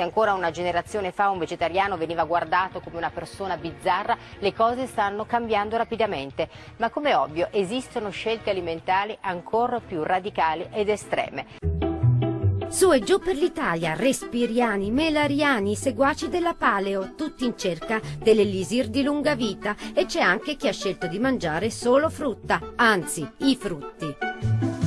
Se ancora una generazione fa un vegetariano veniva guardato come una persona bizzarra, le cose stanno cambiando rapidamente. Ma come ovvio esistono scelte alimentari ancora più radicali ed estreme. Su e giù per l'Italia, respiriani, melariani, seguaci della paleo, tutti in cerca dell'elisir di lunga vita e c'è anche chi ha scelto di mangiare solo frutta, anzi i frutti.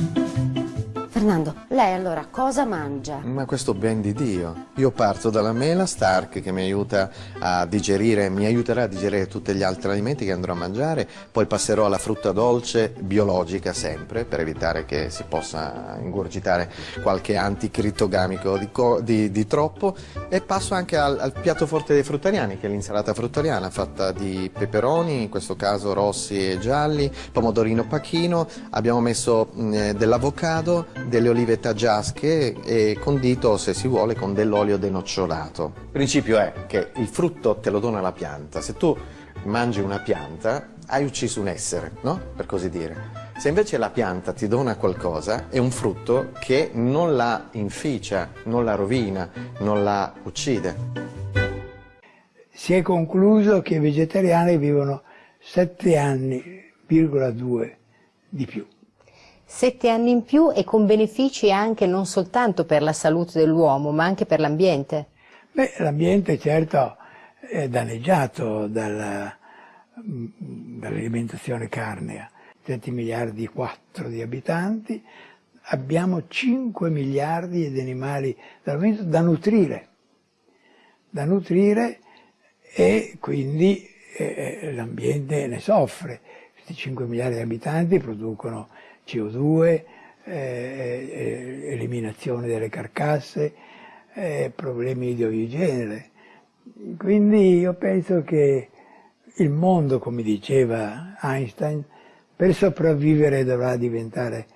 Fernando, lei allora cosa mangia? Ma questo ben di Dio. Io parto dalla mela Stark che mi aiuta a digerire, mi aiuterà a digerire tutti gli altri alimenti che andrò a mangiare, poi passerò alla frutta dolce biologica sempre per evitare che si possa ingurgitare qualche anticritogamico di, di, di troppo e passo anche al, al, piatto forte dei fruttariani che è l'insalata fruttariana fatta di peperoni, in questo caso rossi e gialli, pomodorino pachino, abbiamo messo eh, dell'avocado, delle olive taggiasche e condito, se si vuole, con dell'olio denocciolato. Il principio è che il frutto te lo dona la pianta. Se tu mangi una pianta, hai ucciso un essere, no? Per così dire. Se invece la pianta ti dona qualcosa, è un frutto che non la inficia, non la rovina, non la uccide. Si è concluso che i vegetariani vivono 7 anni,2 di più sette anni in più e con benefici anche non soltanto per la salute dell'uomo, ma anche per l'ambiente? Beh, l'ambiente certo è danneggiato dalla, dall'alimentazione carnea. 7 miliardi e 4 di abitanti, abbiamo 5 miliardi di animali da nutrire, da nutrire e quindi eh, l'ambiente ne soffre. Questi 5 miliardi di abitanti producono CO2, eh, eh, eliminazione delle carcasse, eh, problemi di ogni genere. Quindi io penso che il mondo, come diceva Einstein, per sopravvivere dovrà diventare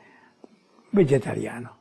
vegetariano.